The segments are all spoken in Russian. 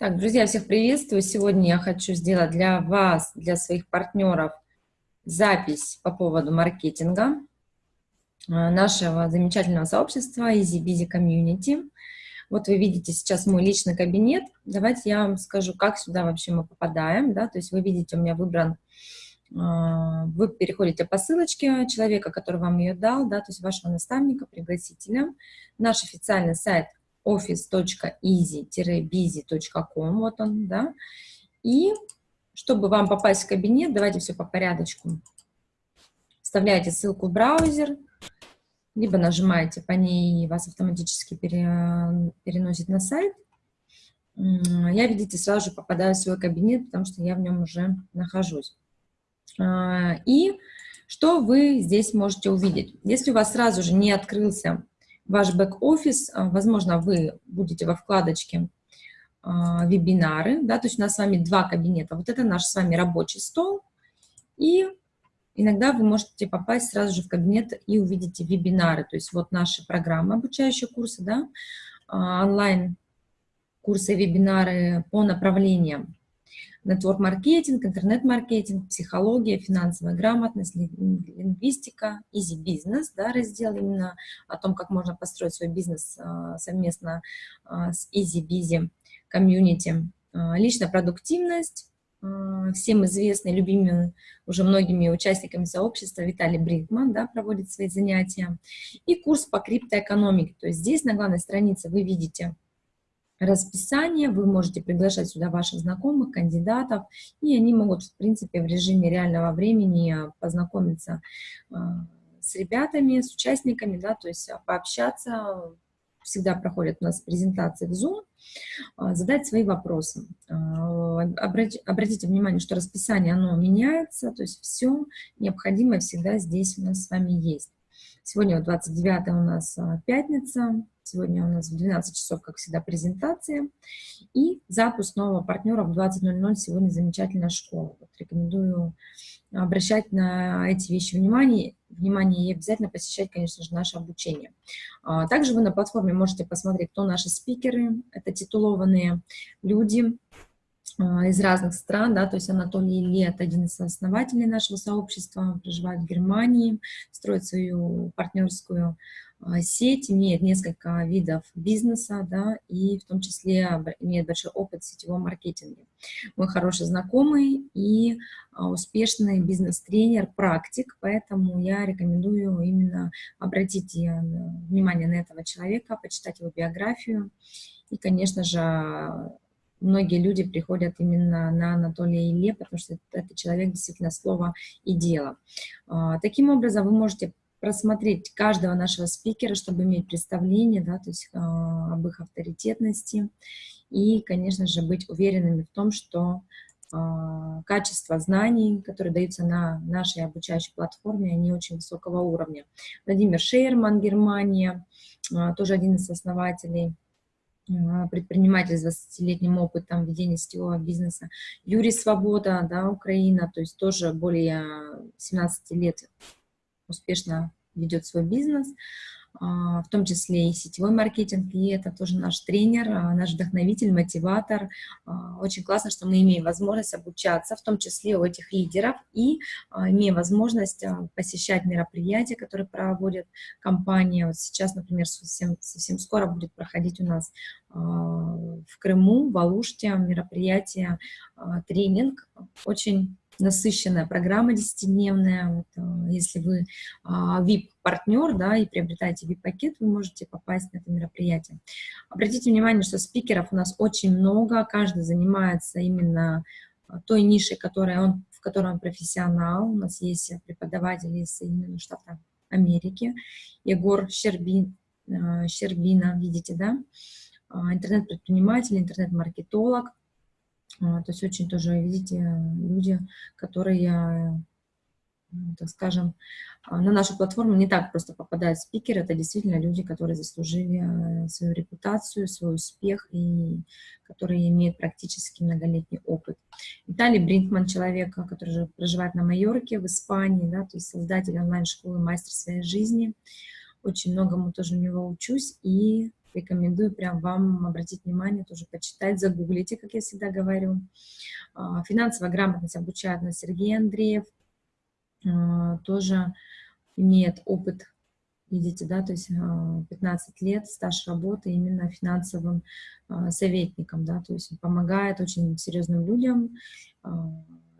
Так, друзья, всех приветствую. Сегодня я хочу сделать для вас, для своих партнеров запись по поводу маркетинга э, нашего замечательного сообщества Easy Busy Community. Вот вы видите сейчас мой личный кабинет. Давайте я вам скажу, как сюда вообще мы попадаем. Да? То есть вы видите, у меня выбран, э, вы переходите по ссылочке человека, который вам ее дал, да, то есть вашего наставника, пригласителя. Наш официальный сайт office.easy-busy.com, вот он, да, и чтобы вам попасть в кабинет, давайте все по порядочку. Вставляете ссылку в браузер, либо нажимаете по ней, и вас автоматически пере, переносит на сайт. Я, видите, сразу же попадаю в свой кабинет, потому что я в нем уже нахожусь. А, и что вы здесь можете увидеть? Если у вас сразу же не открылся ваш бэк-офис, а, возможно, вы будете во вкладочке а, вебинары, да, то есть у нас с вами два кабинета. Вот это наш с вами рабочий стол, и иногда вы можете попасть сразу же в кабинет и увидите вебинары, то есть вот наши программы, обучающие курсы, да, а, онлайн курсы, вебинары по направлениям network-маркетинг, интернет-маркетинг, психология, финансовая грамотность, лингвистика, easy business, да, раздел именно о том, как можно построить свой бизнес а, совместно а, с EasyBizzi community. А, личная продуктивность, всем известный, любимый уже многими участниками сообщества Виталий Брикман, да, проводит свои занятия. И курс по криптоэкономике. То есть здесь на главной странице вы видите расписание, вы можете приглашать сюда ваших знакомых, кандидатов, и они могут, в принципе, в режиме реального времени познакомиться а, с ребятами, с участниками, да, то есть пообщаться, всегда проходят у нас презентации в Zoom, задать свои вопросы. Обратите внимание, что расписание, оно меняется, то есть все необходимое всегда здесь у нас с вами есть. Сегодня 29 у нас пятница, Сегодня у нас в 12 часов, как всегда, презентация. И запуск нового партнера в 20.00. Сегодня замечательная школа. Вот рекомендую обращать на эти вещи внимание, внимание и обязательно посещать, конечно же, наше обучение. А, также вы на платформе можете посмотреть, кто наши спикеры. Это титулованные люди, а, из разных стран, да, то есть Анатолий Лет, один из основателей нашего сообщества, проживает в Германии, строит свою партнерскую сеть, имеет несколько видов бизнеса, да, и в том числе имеет большой опыт в сетевом маркетинге. Мой хороший знакомый и а, успешный бизнес-тренер, практик, поэтому я рекомендую именно обратить э, внимание на этого человека, почитать его биографию и, конечно же, многие люди приходят именно на Анатолия Илье, потому что это человек действительно слова и дело. А, таким образом, вы можете просмотреть каждого нашего спикера, чтобы иметь представление, да, то есть э, об их авторитетности и, конечно же, быть уверенными в том, что э, качество знаний, которые даются на нашей обучающей платформе, они очень высокого уровня. Владимир Шейерман, Германия, э, тоже один из основателей предприниматель с 20-летним опытом ведения сетевого бизнеса. Юрий Свобода, да, Украина, то есть тоже более 17 лет успешно ведет свой бизнес, а, в том числе и сетевой маркетинг, и это тоже наш тренер, а, наш вдохновитель, мотиватор. А, очень классно, что мы имеем возможность обучаться, в том числе у этих лидеров, и имеем возможность посещать мероприятия, которые проводят компания. Вот сейчас, например, совсем, совсем скоро будет проходить у нас в Крыму, в Алуште мероприятие, тренинг, очень насыщенная программа десятидневная. Вот, э, если вы VIP-партнер да, и приобретаете VIP-пакет, вы можете попасть на это мероприятие. Обратите внимание, что спикеров у нас очень много, каждый занимается именно э, той нишей, которая он, в которой он профессионал. У нас есть преподаватели из Соединенных Штатов Америки. Егор Щербин, э, Щербина, видите, да? Интернет-предприниматель, интернет-маркетолог. А, то есть очень тоже, видите, люди, которые, так скажем, а, на нашу платформу не так просто попадают спикеры, это действительно люди, которые заслужили э, свою репутацию, свой успех и которые имеют практически многолетний опыт. Виталий Бринкман, человек, который проживает на Майорке, в Испании, да, то есть создатель онлайн-школы «Мастер своей жизни». Очень многому тоже у него учусь и рекомендую прям вам обратить внимание, тоже почитать, загуглите, как я всегда говорю. А, финансовая грамотность обучает нас Сергей Андреев, а, тоже имеет опыт, видите, да, то есть 15 а, лет стаж работы именно финансовым советником, да, то есть помогает очень серьезным людям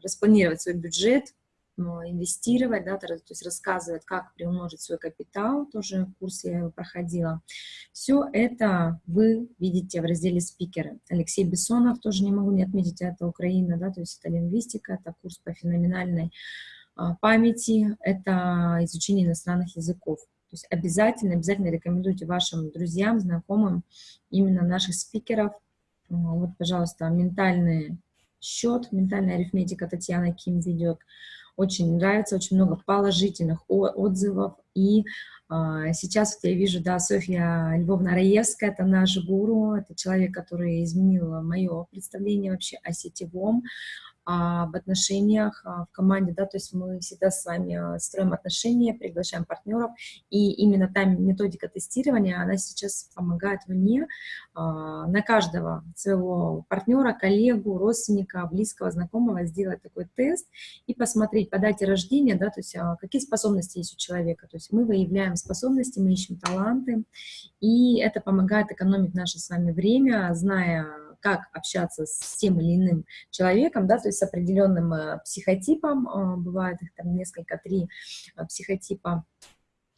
распланировать свой бюджет, инвестировать, да, то есть рассказывает, как приумножить свой капитал, тоже курс я его проходила. Все это вы видите в разделе спикеры. Алексей Бессонов, тоже не могу не отметить, это Украина, да, то есть это лингвистика, это курс по феноменальной а, памяти, это изучение иностранных языков. То есть обязательно, обязательно рекомендуйте вашим друзьям, знакомым именно наших спикеров. Вот, пожалуйста, ментальный счет, ментальная арифметика Татьяна Ким ведет очень нравится, очень много положительных отзывов. И а, сейчас вот я вижу, да, Софья Львовна Раевская, это наш гуру, это человек, который изменил мое представление вообще о сетевом, об отношениях а, в команде, да, то есть мы всегда с вами а, строим отношения, приглашаем партнеров, и именно та методика тестирования, она сейчас помогает мне а, на каждого своего партнера, коллегу, родственника, близкого, знакомого сделать такой тест и посмотреть по дате рождения, да, то есть какие способности есть у человека, то есть мы выявляем способности, мы ищем таланты, и это помогает экономить наше с вами время, зная как общаться с тем или иным человеком, да, то есть с определенным э, психотипом, э, бывает их там несколько, три э, психотипа,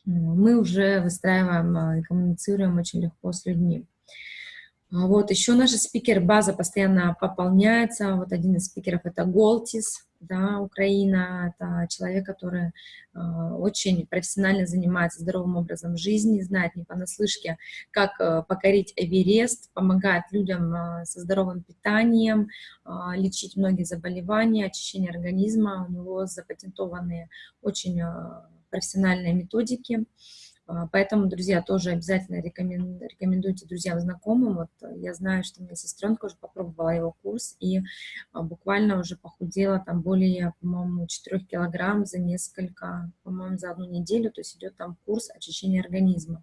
мы уже выстраиваем и коммуницируем очень легко с людьми. А вот еще наша спикер-база постоянно пополняется. Вот один из спикеров — это Голтис, да, Украина. Это человек, который э, очень профессионально занимается здоровым образом жизни, знает не понаслышке, как э, покорить Эверест, помогает людям э, со здоровым питанием, лечить многие заболевания, очищение организма. У него запатентованные очень профессиональные методики. А, поэтому, друзья, тоже обязательно рекомендуйте друзьям, знакомым. Вот э, я знаю, что моя сестренка уже попробовала его курс и а, буквально уже похудела там более, по-моему, 4 килограмм за несколько, по-моему, за одну неделю. То есть идет там курс очищения организма.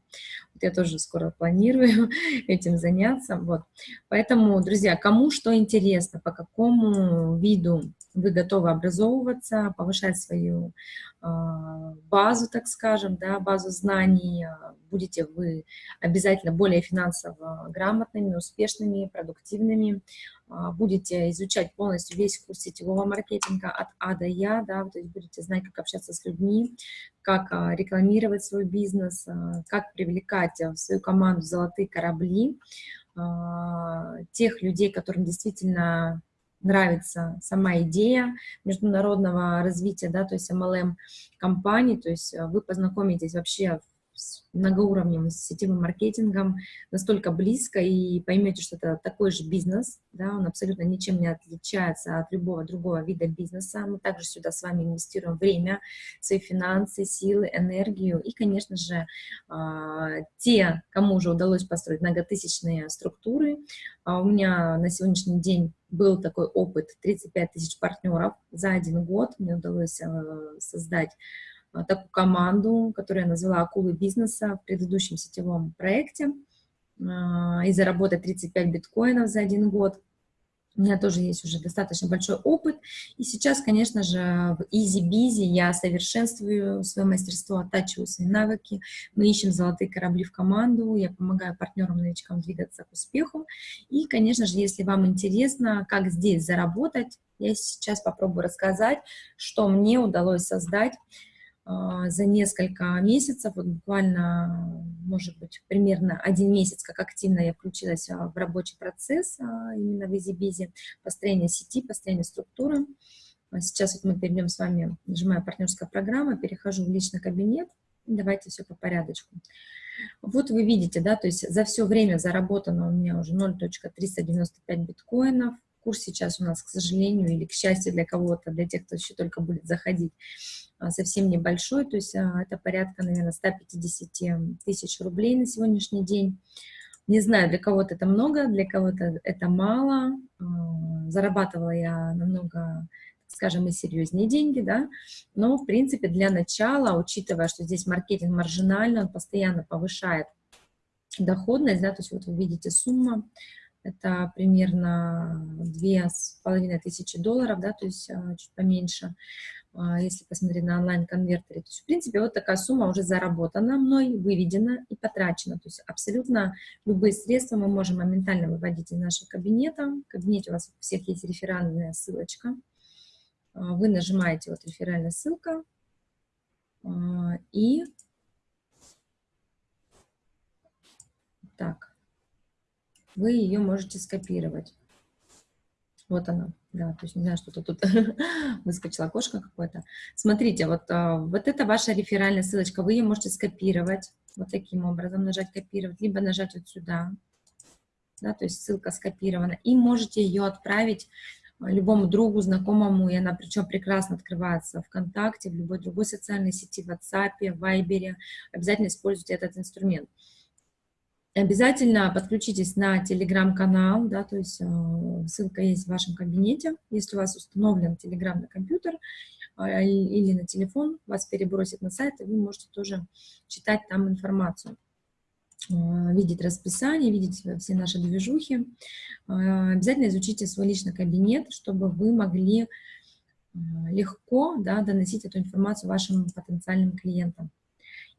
Я тоже скоро планирую этим заняться. Вот. Поэтому, друзья, кому что интересно, по какому виду вы готовы образовываться, повышать свою а, базу, так скажем, да, базу знаний, а, будете вы обязательно более финансово грамотными, успешными, продуктивными, а, будете изучать полностью весь курс сетевого маркетинга от А до Я, да, то есть будете знать, как общаться с людьми, как рекламировать свой бизнес, как привлекать в свою команду золотые корабли, тех людей, которым действительно нравится сама идея международного развития, да, то есть MLM-компаний, то есть вы познакомитесь вообще многоуровневым сетевым маркетингом настолько близко и поймете, что это такой же бизнес, да, он абсолютно ничем не отличается от любого другого вида бизнеса. Мы также сюда с вами инвестируем время, свои финансы, силы, энергию и, конечно же, а, те, кому уже удалось построить многотысячные структуры. А у меня на сегодняшний день был такой опыт 35 тысяч партнеров за один год. Мне удалось э, создать а, такую команду, которую я назвала «Акулы бизнеса» в предыдущем сетевом проекте а, и заработать 35 биткоинов за один год. У меня тоже есть уже достаточно большой опыт. И сейчас, конечно же, в EasyBizzi я совершенствую свое мастерство, оттачиваю свои навыки. Мы ищем золотые корабли в команду, я помогаю партнерам-новичкам двигаться к успеху. И, конечно же, если вам интересно, как здесь заработать, я сейчас попробую рассказать, что мне удалось создать а, за несколько месяцев, вот буквально, может быть, примерно один месяц, как активно я включилась а, в рабочий процесс а, именно в EasyBizy, построение сети, построение структуры. Сейчас вот мы перейдем с вами, нажимаю партнерская программа, перехожу в личный кабинет, давайте все по порядочку. Вот вы видите, да, то есть за все время заработано у меня уже 0.395 биткоинов, курс сейчас у нас, к сожалению, или к счастью для кого-то, для тех, кто еще только будет заходить, а, совсем небольшой, то есть а, это порядка, наверное, 150 тысяч рублей на сегодняшний день. Не знаю, для кого-то это много, для кого-то это мало. А, зарабатывала я намного, скажем, и серьезнее деньги, да, но, в принципе, для начала, учитывая, что здесь маркетинг маржинальный, он постоянно повышает доходность, да, то есть вот вы видите сумма, это примерно две с половиной тысячи долларов, да, то есть а, чуть поменьше, а, если посмотреть на онлайн-конвертере. То есть, в принципе, вот такая сумма уже заработана мной, выведена и потрачена. То есть абсолютно любые средства мы можем моментально выводить из нашего кабинета. В кабинете у вас у всех есть реферальная ссылочка. А, вы нажимаете вот реферальная ссылка и так, вы ее можете скопировать. Вот она, да, то есть не знаю, что-то тут выскочило окошко какое-то. Смотрите, вот, а, вот это ваша реферальная ссылочка, вы ее можете скопировать вот таким образом, нажать копировать, либо нажать вот сюда, да, то есть ссылка скопирована, и можете ее отправить а, любому другу, знакомому, и она причем прекрасно открывается ВКонтакте, в любой другой социальной сети, в WhatsApp, в Viber, обязательно используйте этот инструмент. Обязательно подключитесь на телеграм-канал, да, то есть э, ссылка есть в вашем кабинете. Если у вас установлен телеграм на компьютер э, или на телефон, вас перебросит на сайт, и вы можете тоже читать там информацию, э, видеть расписание, видеть все наши движухи. Э, обязательно изучите свой личный кабинет, чтобы вы могли э, легко да, доносить эту информацию вашим потенциальным клиентам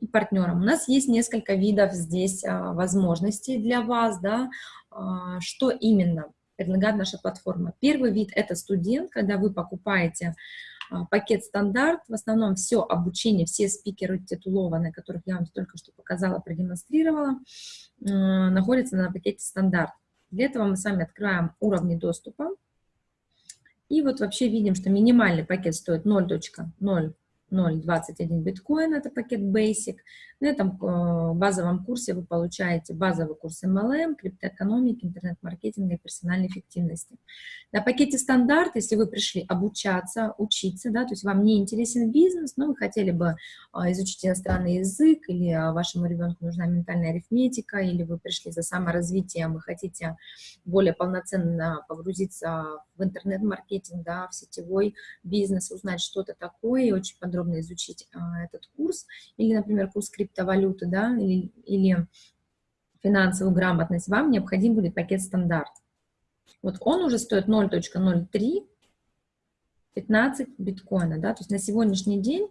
и партнерам. У нас есть несколько видов здесь а, возможностей для вас, да, а, что именно предлагает наша платформа. Первый вид – это студент, когда вы покупаете а, пакет стандарт, в основном все обучение, все спикеры титулованные, которых я вам только что показала, продемонстрировала, находятся на пакете стандарт. Для этого мы с вами открываем уровни доступа. И вот вообще видим, что минимальный пакет стоит 0.0 0.21 биткоин, это пакет Basic. На этом э, базовом курсе вы получаете базовый курс MLM, криптоэкономики, интернет-маркетинга и персональной эффективности. На пакете стандарт, если вы пришли обучаться, учиться, да, то есть вам не интересен бизнес, но вы хотели бы а, изучить иностранный язык, или а, вашему ребенку нужна ментальная арифметика, или вы пришли за саморазвитием и хотите более полноценно погрузиться в интернет-маркетинг, да, в сетевой бизнес, узнать что-то такое и очень подробно изучить а, этот курс, или, например, курс криптовалюты, да, или, или финансовую грамотность, вам необходим будет пакет стандарт. Вот он уже стоит 0.03, 15 биткоина, да, то есть на сегодняшний день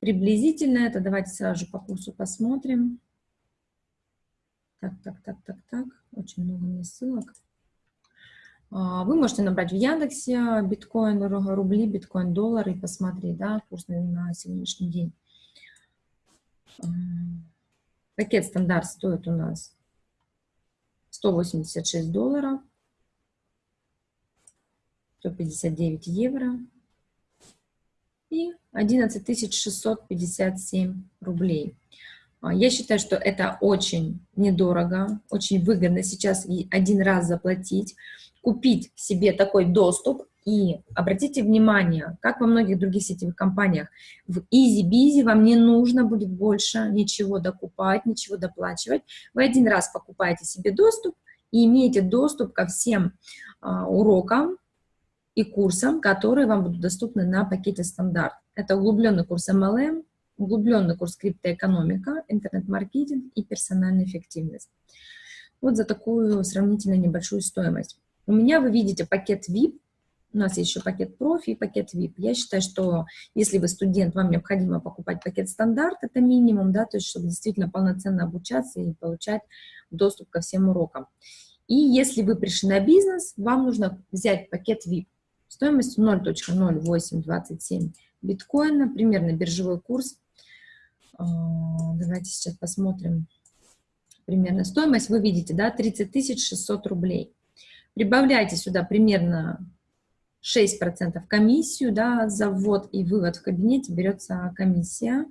приблизительно это, давайте сразу же по курсу посмотрим. Так, так, так, так, так, очень много мне ссылок. А, вы можете набрать в Яндексе биткоин, рубли, биткоин, доллар и посмотреть, да, курс на сегодняшний день. Пакет стандарт стоит у нас 186 долларов. 159 евро и 11 657 рублей. А, я считаю, что это очень недорого, очень выгодно сейчас один раз заплатить, купить себе такой доступ. И обратите внимание, как во многих других сетевых компаниях, в EasyBizy вам не нужно будет больше ничего докупать, ничего доплачивать. Вы один раз покупаете себе доступ и имеете доступ ко всем а, урокам, и курсам, которые вам будут доступны на пакете стандарт. Это углубленный курс MLM, углубленный курс криптоэкономика, интернет-маркетинг и персональная эффективность. Вот за такую сравнительно небольшую стоимость. У меня вы видите пакет VIP, у нас есть еще пакет профи и пакет VIP. Я считаю, что если вы студент, вам необходимо покупать пакет стандарт, это минимум, да, то есть чтобы действительно полноценно обучаться и получать доступ ко всем урокам. И если вы пришли на бизнес, вам нужно взять пакет VIP стоимостью 0.0827 биткоина, примерно биржевой курс. А, давайте сейчас посмотрим примерно стоимость. Вы видите, да, 30 600 рублей. Прибавляйте сюда примерно 6% комиссию, да, за ввод и вывод в кабинете берется комиссия.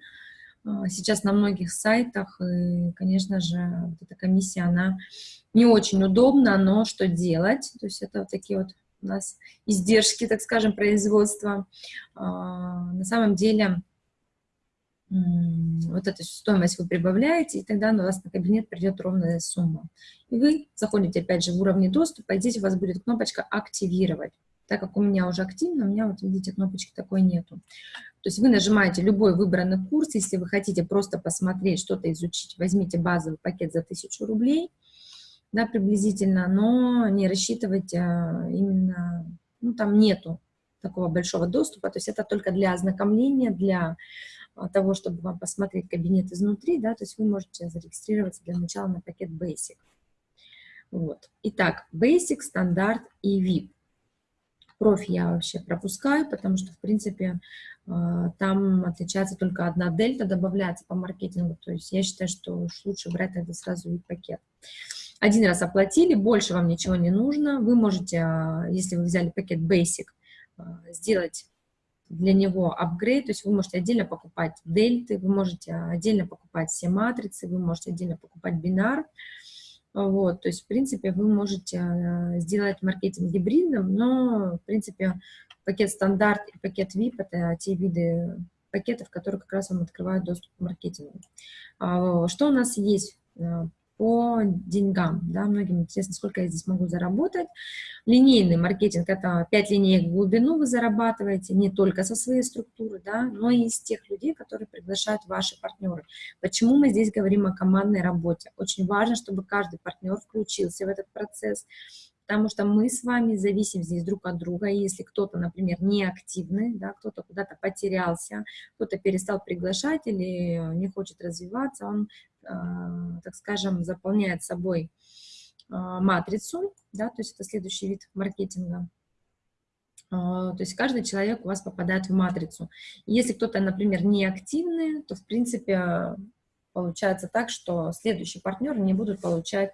А, сейчас на многих сайтах, и, конечно же, вот эта комиссия, она не очень удобна, но что делать? То есть это вот такие вот у нас издержки, так скажем, производства. На самом деле вот эту стоимость вы прибавляете, и тогда у вас на кабинет придет ровная сумма. И вы заходите опять же в уровне доступа, и здесь у вас будет кнопочка «Активировать». Так как у меня уже активно, у меня, вот видите, кнопочки такой нету. То есть вы нажимаете любой выбранный курс, если вы хотите просто посмотреть, что-то изучить, возьмите базовый пакет за 1000 рублей, да, приблизительно, но не рассчитывайте а, именно, ну, там нету такого большого доступа, то есть это только для ознакомления, для того, чтобы вам посмотреть кабинет изнутри, да, то есть вы можете зарегистрироваться для начала на пакет Basic. Вот. Итак, Basic, стандарт и VIP. Профи я вообще пропускаю, потому что, в принципе, а, там отличается только одна дельта, добавляется по маркетингу, то есть я считаю, что лучше брать это сразу VIP-пакет. Один раз оплатили, больше вам ничего не нужно, вы можете, а, если вы взяли пакет Basic, сделать для него апгрейд, то есть вы можете отдельно покупать дельты, вы можете отдельно покупать все матрицы, вы можете отдельно покупать бинар, вот, то есть, в принципе, вы можете э, сделать маркетинг гибридным, но, в принципе, пакет стандарт и пакет VIP – это те виды пакетов, которые как раз вам открывают доступ к маркетингу. А, что у нас есть э, по деньгам. Да? Многим интересно, сколько я здесь могу заработать. Линейный маркетинг – это 5 линеек в глубину вы зарабатываете, не только со своей структуры, да, но и из тех людей, которые приглашают ваши партнеры. Почему мы здесь говорим о командной работе? Очень важно, чтобы каждый партнер включился в этот процесс, потому что мы с вами зависим здесь друг от друга, и если кто-то, например, не активный, да, кто-то куда-то потерялся, кто-то перестал приглашать или не хочет развиваться, он так скажем, заполняет собой а, матрицу, да, то есть это следующий вид маркетинга. А, то есть каждый человек у вас попадает в матрицу. Если кто-то, например, не активный, то, в принципе, получается так, что следующие партнеры не будут получать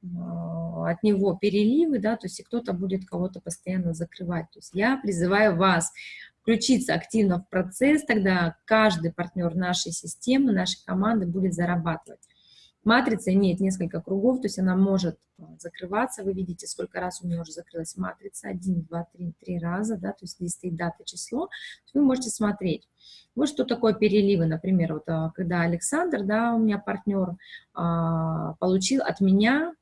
от него переливы, да, то есть и кто-то будет кого-то постоянно закрывать. То есть я призываю вас включиться активно в процесс, тогда каждый партнер нашей системы, нашей команды будет зарабатывать. Матрица имеет несколько кругов, то есть она может э, закрываться. Вы видите, сколько раз у меня уже закрылась матрица. Один, два, три, три раза, да, то есть здесь стоит дата, число. Вы можете смотреть. Вот что такое переливы, например, вот э, когда Александр, да, у меня партнер, а, получил от меня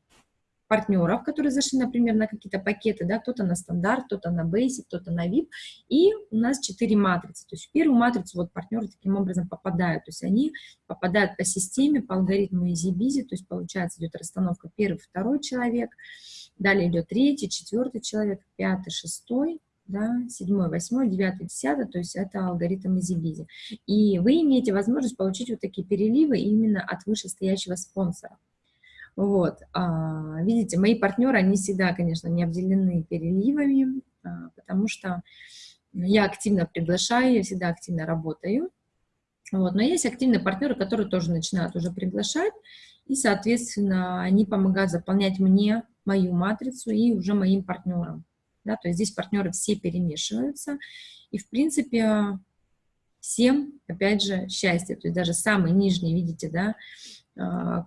партнеров, которые зашли, например, на какие-то пакеты, да, кто-то на стандарт, кто-то на basic, кто-то на VIP, и у нас четыре матрицы, то есть в первую матрицу вот партнеры таким образом попадают, то есть они попадают по системе, по алгоритму easy-busy, то есть получается идет расстановка первый, второй человек, далее идет третий, четвертый человек, пятый, шестой, да, седьмой, восьмой, девятый, десятый, то есть это алгоритм easy-busy. И вы имеете возможность получить вот такие переливы именно от вышестоящего спонсора. Вот, а, видите, мои партнеры, они всегда, конечно, не обделены переливами, а, потому что я активно приглашаю, я всегда активно работаю. Вот, но есть активные партнеры, которые тоже начинают уже приглашать, и, соответственно, они помогают заполнять мне мою матрицу и уже моим партнерам. Да, то есть здесь партнеры все перемешиваются, и, в принципе, всем, опять же, счастье. То есть даже самый нижний, видите, да,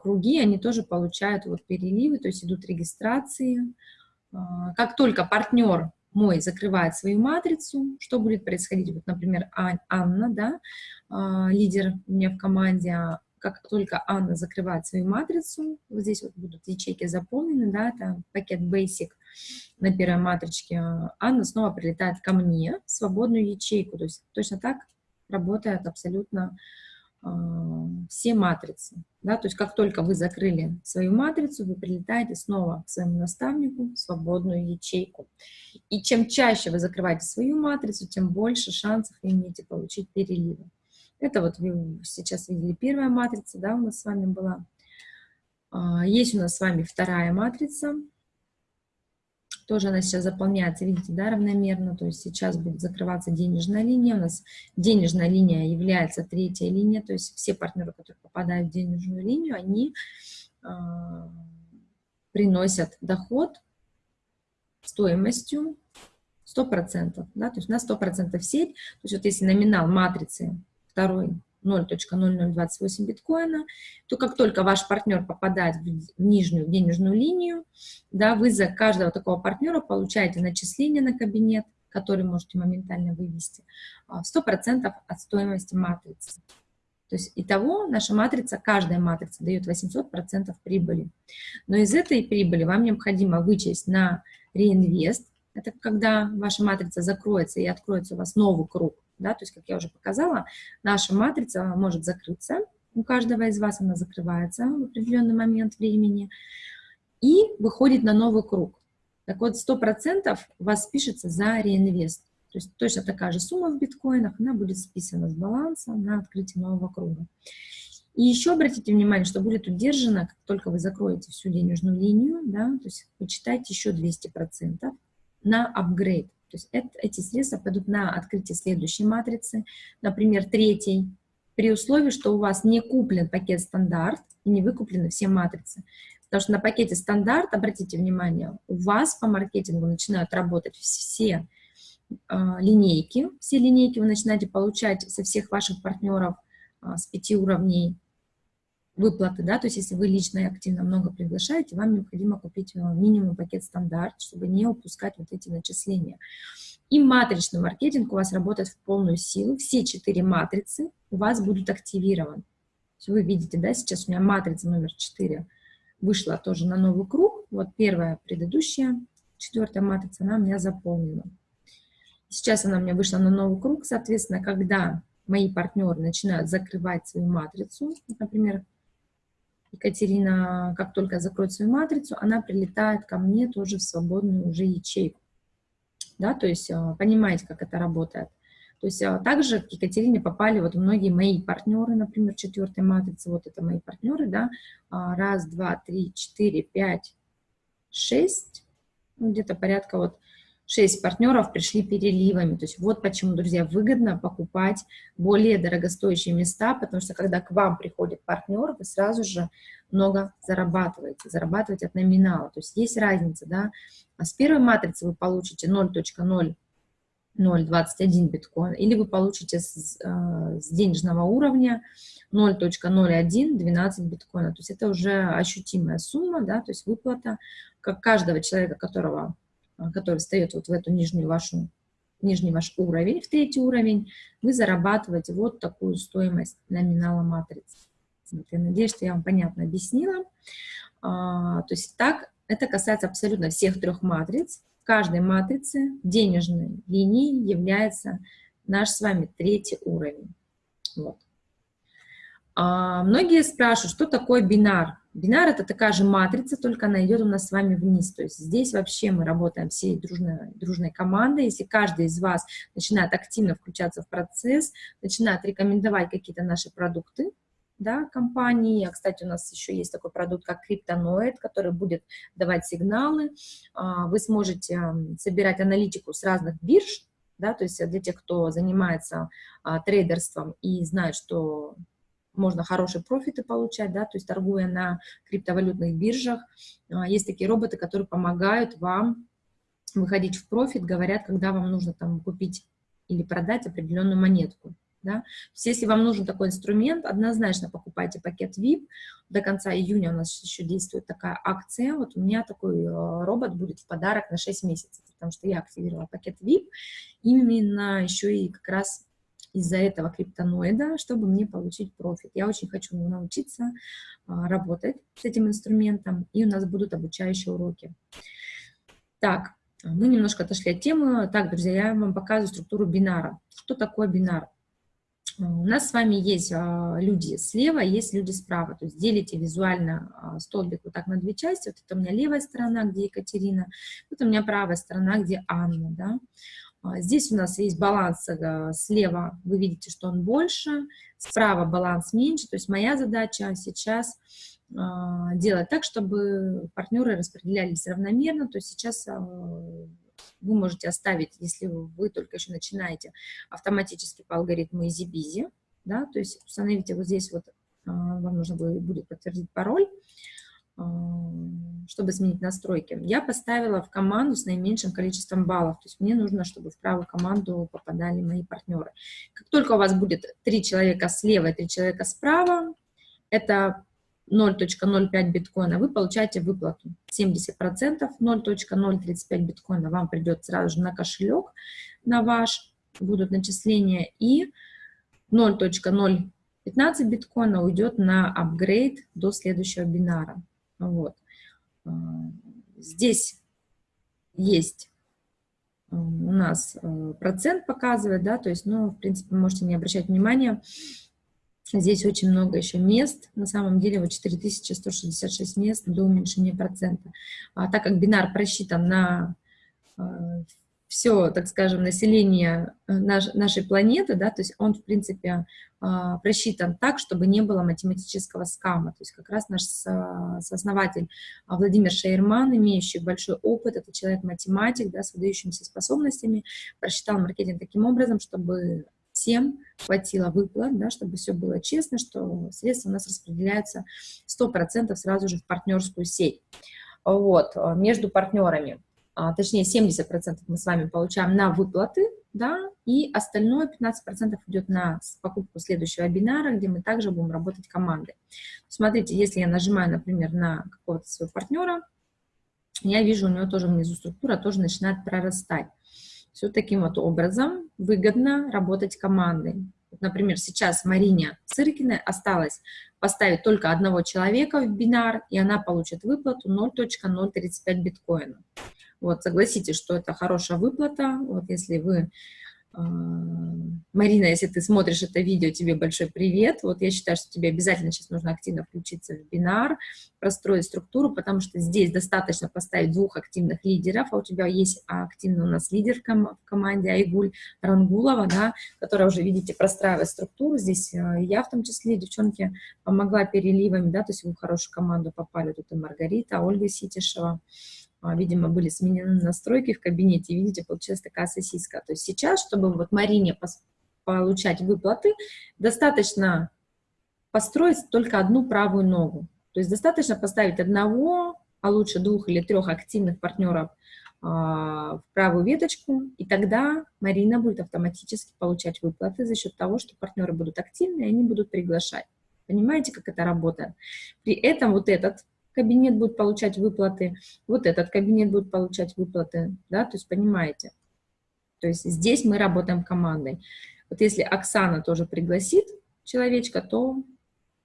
круги, они тоже получают вот переливы, то есть идут регистрации. А, как только партнер мой закрывает свою матрицу, что будет происходить? Вот, например, Анна, да, а, лидер у меня в команде, как только Анна закрывает свою матрицу, вот здесь вот будут ячейки заполнены, да, это пакет Basic на первой матричке, Анна снова прилетает ко мне в свободную ячейку, то есть точно так работает абсолютно все матрицы. Да? То есть как только вы закрыли свою матрицу, вы прилетаете снова к своему наставнику в свободную ячейку. И чем чаще вы закрываете свою матрицу, тем больше шансов вы имеете получить переливы. Это вот вы сейчас видели первая матрица, да, у нас с вами была. А, есть у нас с вами вторая матрица. Тоже она сейчас заполняется, видите, да, равномерно. То есть сейчас будет закрываться денежная линия. У нас денежная линия является третья линия. То есть все партнеры, которые попадают в денежную линию, они э, приносят доход стоимостью 100%. Да, то есть на 100% сеть. То есть вот если номинал матрицы второй 0.0028 биткоина, то как только ваш партнер попадает в нижнюю денежную линию, да, вы за каждого такого партнера получаете начисление на кабинет, который можете моментально вывести, а, в 100% от стоимости матрицы. То есть итого наша матрица, каждая матрица дает 800% прибыли. Но из этой прибыли вам необходимо вычесть на реинвест, это когда ваша матрица закроется и откроется у вас новый круг, да, то есть, как я уже показала, наша матрица может закрыться, у каждого из вас она закрывается в определенный момент времени и выходит на новый круг. Так вот, 100% у вас спишется за реинвест. То есть точно такая же сумма в биткоинах, она будет списана с баланса на открытие нового круга. И еще обратите внимание, что будет удержано, как только вы закроете всю денежную линию, да, то есть почитайте еще 200% на апгрейд. То есть это, эти средства пойдут на открытие следующей матрицы, например, третьей, при условии, что у вас не куплен пакет стандарт и не выкуплены все матрицы. Потому что на пакете стандарт, обратите внимание, у вас по маркетингу начинают работать все э, линейки, все линейки вы начинаете получать со всех ваших партнеров э, с пяти уровней выплаты, да, то есть если вы лично и активно много приглашаете, вам необходимо купить э, минимум пакет стандарт, чтобы не упускать вот эти начисления. И матричный маркетинг у вас работает в полную силу, все четыре матрицы у вас будут активированы. Вы видите, да, сейчас у меня матрица номер 4 вышла тоже на новый круг. Вот первая предыдущая, четвертая матрица, она у меня заполнена. Сейчас она у меня вышла на новый круг, соответственно, когда мои партнеры начинают закрывать свою матрицу, например, Екатерина, как только закроет свою матрицу, она прилетает ко мне тоже в свободную уже ячейку. Да, то есть э, понимаете, как это работает. То есть а, также к Екатерине попали вот многие мои партнеры, например, четвертой матрицы, вот это мои партнеры, да, а, раз, два, три, четыре, пять, шесть, ну, где-то порядка вот шесть партнеров пришли переливами. То есть вот почему, друзья, выгодно покупать более дорогостоящие места, потому что когда к вам приходит партнер, вы сразу же много зарабатываете, зарабатываете от номинала. То есть есть разница, да, а с первой матрицы вы получите 0.0 0,21 биткоин, или вы получите с, э, с денежного уровня 0.01 12 биткоина. То есть это уже ощутимая сумма, да, то есть выплата как каждого человека, которого, э, который встает вот в эту нижнюю вашу, нижний ваш уровень, в третий уровень, вы зарабатываете вот такую стоимость номинала матрицы. Я надеюсь, что я вам понятно объяснила. А, то есть так, это касается абсолютно всех трех матриц каждой матрице денежной линии является наш с вами третий уровень. Вот. А, многие спрашивают, что такое бинар. Бинар – это такая же матрица, только она идет у нас с вами вниз. То есть здесь вообще мы работаем всей дружной, дружной командой. Если каждый из вас начинает активно включаться в процесс, начинает рекомендовать какие-то наши продукты, да, компании. А, кстати, у нас еще есть такой продукт, как Криптоноид, который будет давать сигналы. А, вы сможете собирать аналитику с разных бирж, да, то есть для тех, кто занимается а, трейдерством и знает, что можно хорошие профиты получать, да, то есть торгуя на криптовалютных биржах. А, есть такие роботы, которые помогают вам выходить в профит, говорят, когда вам нужно там купить или продать определенную монетку. Да? То есть, если вам нужен такой инструмент, однозначно покупайте пакет VIP. До конца июня у нас еще действует такая акция. Вот у меня такой э, робот будет в подарок на 6 месяцев, потому что я активировала пакет VIP именно еще и как раз из-за этого криптоноида, чтобы мне получить профит. Я очень хочу научиться а, работать с этим инструментом, и у нас будут обучающие уроки. Так, мы немножко отошли от темы. Так, друзья, я вам показываю структуру бинара. Что такое бинар? У нас с вами есть а, люди слева, есть люди справа. То есть делите визуально а, столбик вот так на две части. Вот это у меня левая сторона, где Екатерина, вот у меня правая сторона, где Анна. Да? А, здесь у нас есть баланс слева, вы видите, что он больше, справа баланс меньше. То есть моя задача сейчас делать так, чтобы партнеры распределялись равномерно. То есть сейчас вы можете оставить, если вы только еще начинаете, автоматически по алгоритму EasyBizy, да, то есть установите вот здесь вот, а, вам нужно будет подтвердить пароль, а, чтобы сменить настройки. Я поставила в команду с наименьшим количеством баллов, то есть мне нужно, чтобы в правую команду попадали мои партнеры. Как только у вас будет три человека слева и три человека справа, это 0.05 биткоина, вы получаете выплату 70%, 0.035 биткоина вам придет сразу же на кошелек, на ваш, будут начисления, и 0.015 биткоина уйдет на апгрейд до следующего бинара. Вот. А, здесь есть у нас э, процент показывает, да, то есть, ну, в принципе, можете не обращать внимания, Здесь очень много еще мест, на самом деле вот 4166 мест до уменьшения процента. А так как бинар просчитан на э, все, так скажем, население э, наш, нашей планеты, да, то есть он, в принципе, э, просчитан так, чтобы не было математического скама. То есть как раз наш сооснователь Владимир Шейерман, имеющий большой опыт, это человек-математик, да, с выдающимися способностями, просчитал маркетинг таким образом, чтобы всем хватило выплат, да, чтобы все было честно, что средства у нас распределяются 100% сразу же в партнерскую сеть. Вот, э, между партнерами, а, точнее 70% мы с вами получаем на выплаты, да, и остальное 15% идет на покупку следующего вебинара, где мы также будем работать командой. Смотрите, если я нажимаю, например, на какого-то своего партнера, я вижу, у него тоже внизу структура тоже начинает прорастать. Все таким вот образом выгодно работать командой. Например, сейчас Марине Циркиной осталось поставить только одного человека в бинар, и она получит выплату 0.035 биткоина. Вот, согласитесь, что это хорошая выплата. Вот если вы а, Марина, если ты смотришь это видео, тебе большой привет. Вот я считаю, что тебе обязательно сейчас нужно активно включиться в бинар, простроить структуру, потому что здесь достаточно поставить двух активных лидеров, а у тебя есть активный у нас лидер в команде Айгуль Рангулова, да, которая уже, видите, простраивает структуру. Здесь э, я в том числе, девчонки, помогла переливами, да, то есть вы в хорошую команду попали. Тут и Маргарита, Ольга Ситишева. А, видимо, были сменены настройки в кабинете, видите, получилась такая сосиска. То есть сейчас, чтобы вот Марине получать выплаты, достаточно построить только одну правую ногу. То есть достаточно поставить одного, а лучше двух или трех активных партнеров а, в правую веточку, и тогда Марина будет автоматически получать выплаты за счет того, что партнеры будут активны, и они будут приглашать. Понимаете, как это работает? При этом вот этот кабинет будет получать выплаты, вот этот кабинет будет получать выплаты, да, то есть понимаете. То есть здесь мы работаем командой. Вот если Оксана тоже пригласит человечка, то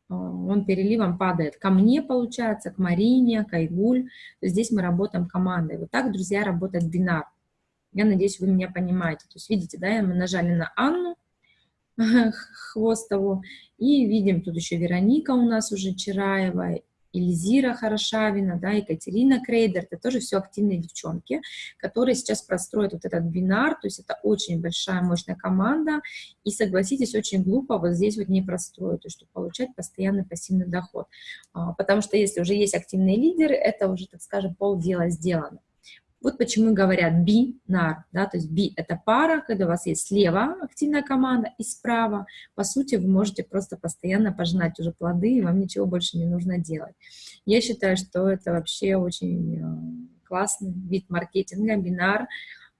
а, он переливом падает ко мне, получается, к Марине, к Айгуль. Здесь мы работаем командой. Вот так, друзья, работает бинар. Я надеюсь, вы меня понимаете. То есть, видите, да, мы нажали на Анну Хвостову, и видим, тут еще Вероника у нас уже Чараева, Эльзира Хорошавина, да, Екатерина Крейдер, это тоже все активные девчонки, которые сейчас простроят вот этот бинар, то есть это очень большая, мощная команда, и согласитесь, очень глупо вот здесь вот не простроить, то есть чтобы получать постоянный пассивный доход, а, потому что если уже есть активные лидеры, это уже, так скажем, полдела сделано. Вот почему говорят бинар, да, то есть би – это пара, когда у вас есть слева активная команда и справа, по сути, вы можете просто постоянно пожинать уже плоды, и вам ничего больше не нужно делать. Я считаю, что это вообще очень э, классный вид маркетинга, бинар,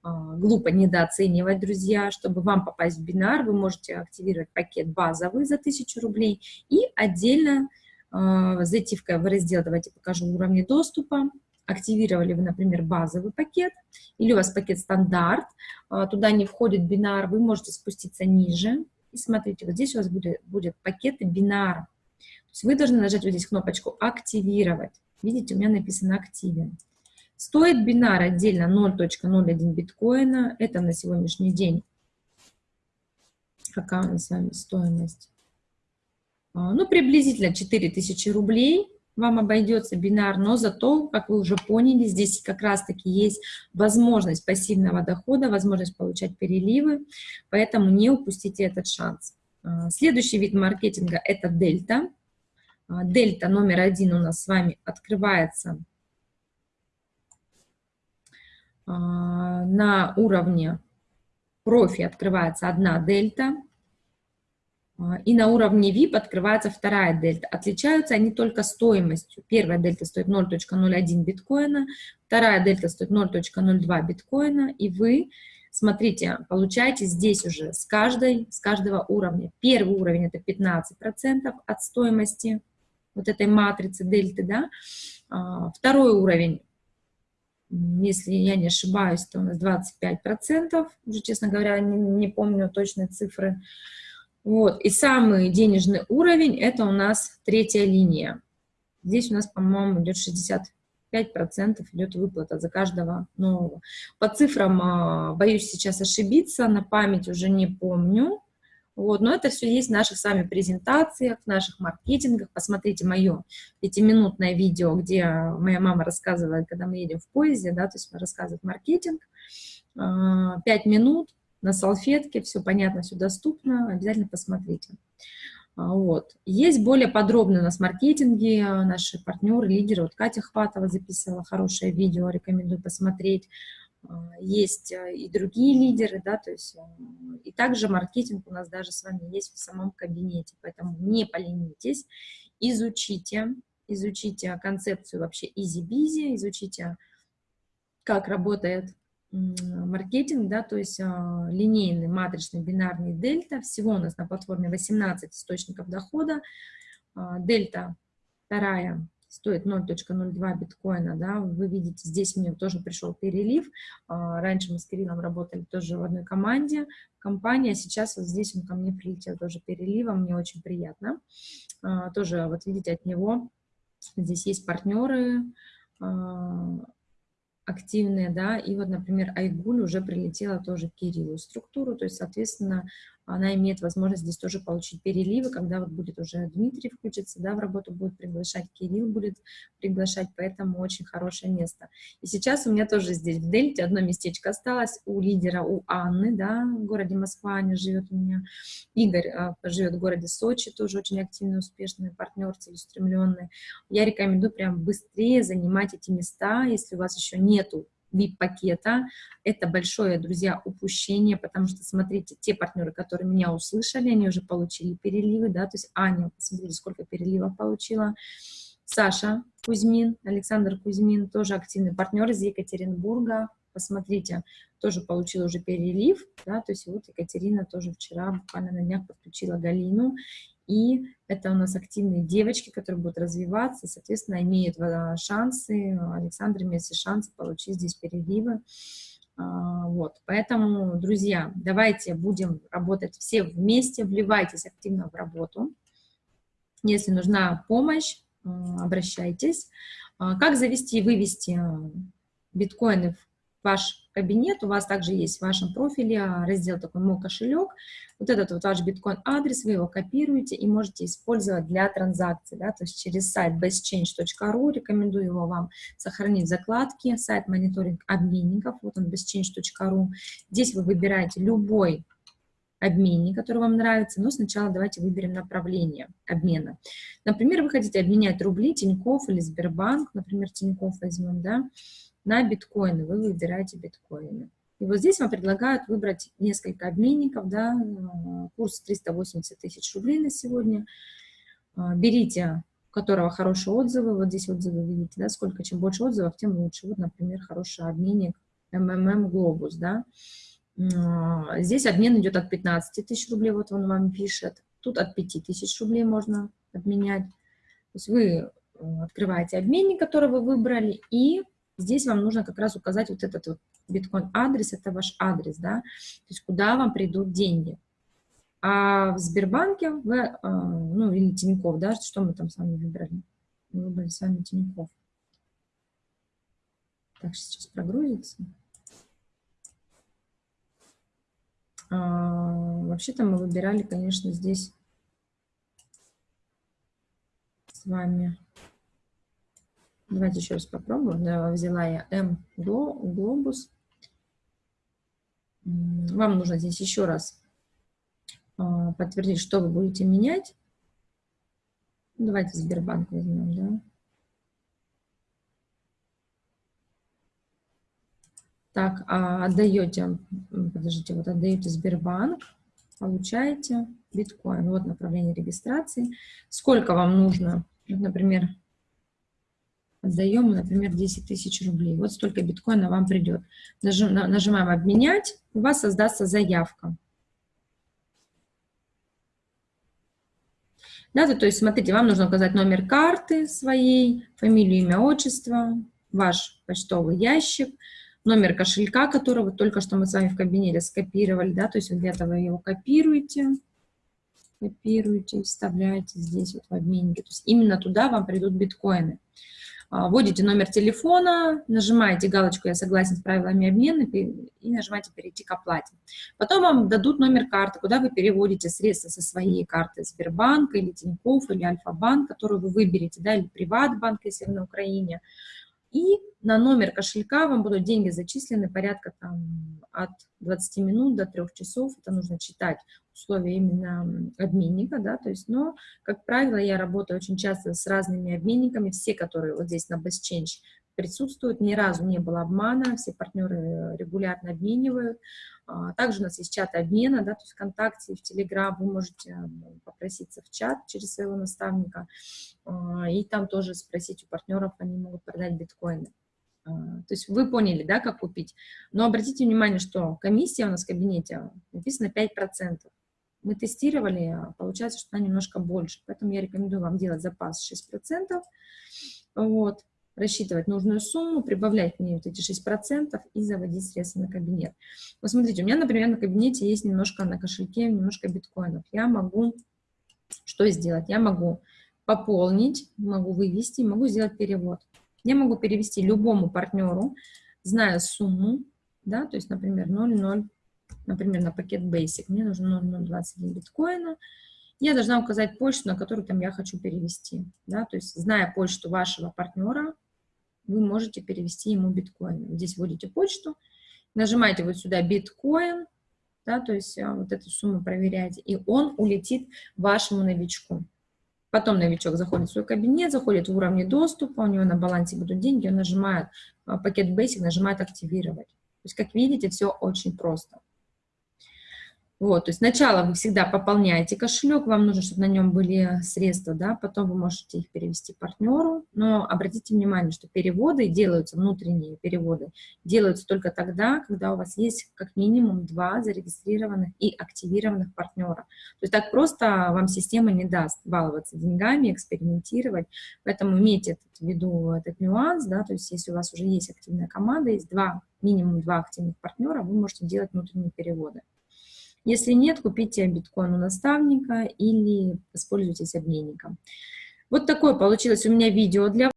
а, глупо недооценивать, друзья. Чтобы вам попасть в бинар, вы можете активировать пакет базовый за 1000 рублей и отдельно э, зайти в раздел, давайте покажу уровни доступа, активировали вы, например, базовый пакет, или у вас пакет стандарт, а, туда не входит бинар, вы можете спуститься ниже, и смотрите, вот здесь у вас будет, будет пакеты бинара. То есть вы должны нажать вот здесь кнопочку «Активировать». Видите, у меня написано «Активен». Стоит бинар отдельно 0.01 биткоина, это на сегодняшний день. Какая у нас с вами стоимость? А, ну, приблизительно 4000 рублей вам обойдется бинар, но зато, как вы уже поняли, здесь как раз-таки есть возможность пассивного дохода, возможность получать переливы, поэтому не упустите этот шанс. А, следующий вид маркетинга – это дельта. А, дельта номер один у нас с вами открывается а, на уровне профи, открывается одна дельта – и на уровне VIP открывается вторая дельта. Отличаются они только стоимостью. Первая дельта стоит 0.01 биткоина, вторая дельта стоит 0.02 биткоина, и вы, смотрите, получаете здесь уже с, каждой, с каждого уровня. Первый уровень – это 15% от стоимости вот этой матрицы дельты, да. А, второй уровень если я не ошибаюсь, то у нас 25%, уже, честно говоря, не, не помню точные цифры. Вот. И самый денежный уровень – это у нас третья линия. Здесь у нас, по-моему, идет 65%. 5% идет выплата за каждого нового. По цифрам а, боюсь сейчас ошибиться, на память уже не помню. Вот, но это все есть в наших с вами презентациях, в наших маркетингах. Посмотрите мое пятиминутное видео, где моя мама рассказывает, когда мы едем в поезде, да, то есть рассказывает маркетинг. А, пять минут на салфетке, все понятно, все доступно, обязательно посмотрите. А, вот. Есть более подробно у нас маркетинги, наши партнеры, лидеры. Вот Катя Хватова записывала хорошее видео, рекомендую посмотреть. А, есть и другие лидеры, да, то есть и также маркетинг у нас даже с вами есть в самом кабинете, поэтому не поленитесь, изучите, изучите концепцию вообще easy-busy, изучите, как работает маркетинг, да, то есть а, линейный, матричный, бинарный дельта. Всего у нас на платформе 18 источников дохода. А, дельта вторая стоит 0.02 биткоина, да, вы видите, здесь мне тоже пришел перелив, а, раньше мы с Кириллом работали тоже в одной команде, компания, сейчас вот здесь он ко мне прилетел тоже переливом, мне очень приятно, тоже вот видите от него, здесь есть партнеры, активные, да, и вот, например, Айгуль уже прилетела тоже в Кириллу структуру, то есть, соответственно, она имеет возможность здесь тоже получить переливы, когда вот будет уже Дмитрий включиться, да, в работу будет приглашать, Кирилл будет приглашать, поэтому очень хорошее место. И сейчас у меня тоже здесь в Дельте одно местечко осталось у лидера, у Анны, да, в городе Москва, Аня живет у меня, Игорь а, живет в городе Сочи, тоже очень активный, успешный партнер, целеустремленный. Я рекомендую прям быстрее занимать эти места, если у вас еще нету VIP-пакета. Это большое, друзья, упущение, потому что, смотрите, те партнеры, которые меня услышали, они уже получили переливы, да, то есть Аня, посмотрите, сколько переливов получила. Саша Кузьмин, Александр Кузьмин, тоже активный партнер из Екатеринбурга, посмотрите, тоже получила уже перелив, да, то есть вот Екатерина тоже вчера буквально на днях подключила Галину, и это у нас активные девочки, которые будут развиваться, соответственно, имеют э, шансы, Александр имеет все шансы получить здесь переливы. А, вот, поэтому, друзья, давайте будем работать все вместе, вливайтесь активно в работу. Если нужна помощь, обращайтесь. А, как завести и вывести биткоины в ваш кабинет, у вас также есть в вашем профиле а, раздел такой «Мой кошелек». Вот этот вот ваш биткоин-адрес, вы его копируете и можете использовать для транзакций, да, то есть через сайт bestchange.ru, рекомендую его вам сохранить в закладке, сайт мониторинг обменников, вот он bestchange.ru. Здесь вы выбираете любой обменник, который вам нравится, но сначала давайте выберем направление обмена. Например, вы хотите обменять рубли Тинькофф или Сбербанк, например, Тинькофф возьмем, да, на биткоины, вы выбираете биткоины. И вот здесь вам предлагают выбрать несколько обменников, да, э, курс 380 тысяч рублей на сегодня. А, берите, у которого хорошие отзывы, вот здесь отзывы видите, да, сколько, чем больше отзывов, тем лучше. Вот, например, хороший обменник МММ Глобус, да. А, здесь обмен идет от 15 тысяч рублей, вот он вам пишет. Тут от 5 тысяч рублей можно обменять. То есть вы э, открываете обменник, который вы выбрали, и Здесь вам нужно как раз указать вот этот вот биткоин-адрес, это ваш адрес, да, то есть куда вам придут деньги. А в Сбербанке, вы, а, ну, или Тинькофф, да, что мы там с вами выбрали? Мы выбрали с вами Тинькофф. Так, сейчас прогрузится. А, Вообще-то мы выбирали, конечно, здесь с вами Давайте еще раз попробуем. Да, взяла я М глобус. Вам нужно здесь еще раз а, подтвердить, что вы будете менять. Давайте Сбербанк возьмем, да. Так, а отдаете, подождите, вот отдаете Сбербанк, получаете биткоин. Вот направление регистрации. Сколько вам нужно, например, отдаем, например, 10 тысяч рублей. Вот столько биткоина вам придет. Нажим, нажимаем «Обменять», у вас создастся заявка. Да, то, то есть, смотрите, вам нужно указать номер карты своей, фамилию, имя, отчество, ваш почтовый ящик, номер кошелька, которого только что мы с вами в кабинете скопировали, да, то есть где-то вы его копируете, копируете, вставляете здесь вот в обменнике. То есть именно туда вам придут биткоины. А, вводите номер телефона, нажимаете галочку «Я согласен с правилами обмена» и нажимаете «Перейти к оплате». Потом вам дадут номер карты, куда вы переводите средства со своей карты Сбербанка или Тинькофф или Альфа-банк, которую вы выберете, да, или Приватбанк, если вы на Украине. И на номер кошелька вам будут деньги зачислены порядка там, от 20 минут до 3 часов. Это нужно читать условия именно обменника, да, то есть, но, как правило, я работаю очень часто с разными обменниками, все, которые вот здесь на Best Change присутствуют, ни разу не было обмана, все партнеры регулярно обменивают. А, также у нас есть чат обмена, да, то есть ВКонтакте, в Телеграм вы можете попроситься в чат через своего наставника, а, и там тоже спросить у партнеров, они могут продать биткоины. А, то есть вы поняли, да, как купить. Но обратите внимание, что комиссия у нас в кабинете написана 5%. Мы тестировали, получается, что она немножко больше. Поэтому я рекомендую вам делать запас 6%. Вот рассчитывать нужную сумму, прибавлять мне вот эти 6% и заводить средства на кабинет. Вот смотрите, у меня, например, на кабинете есть немножко на кошельке, немножко биткоинов. Я могу что сделать? Я могу пополнить, могу вывести, могу сделать перевод. Я могу перевести любому партнеру, зная сумму, да, то есть, например, 0,0, например, на пакет Basic, мне нужно 0,021 биткоина, я должна указать почту, на которую там я хочу перевести, да, то есть, зная почту вашего партнера, вы можете перевести ему биткоин. Здесь вводите почту, нажимаете вот сюда биткоин, да, то есть а, вот эту сумму проверяете, и он улетит вашему новичку. Потом новичок заходит в свой кабинет, заходит в уровне доступа, у него на балансе будут деньги, он нажимает а, пакет Basic, нажимает «Активировать». То есть, как видите, все очень просто. Вот, то есть сначала вы всегда пополняете кошелек, вам нужно, чтобы на нем были средства, да, потом вы можете их перевести партнеру, но обратите внимание, что переводы делаются, внутренние переводы, делаются только тогда, когда у вас есть как минимум два зарегистрированных и активированных партнера. То есть так просто вам система не даст баловаться деньгами, экспериментировать, поэтому имейте этот, в виду этот нюанс, да, то есть если у вас уже есть активная команда, есть два, минимум два активных партнера, вы можете делать внутренние переводы. Если нет, купите биткоин у наставника или воспользуйтесь обменником. Вот такое получилось у меня видео для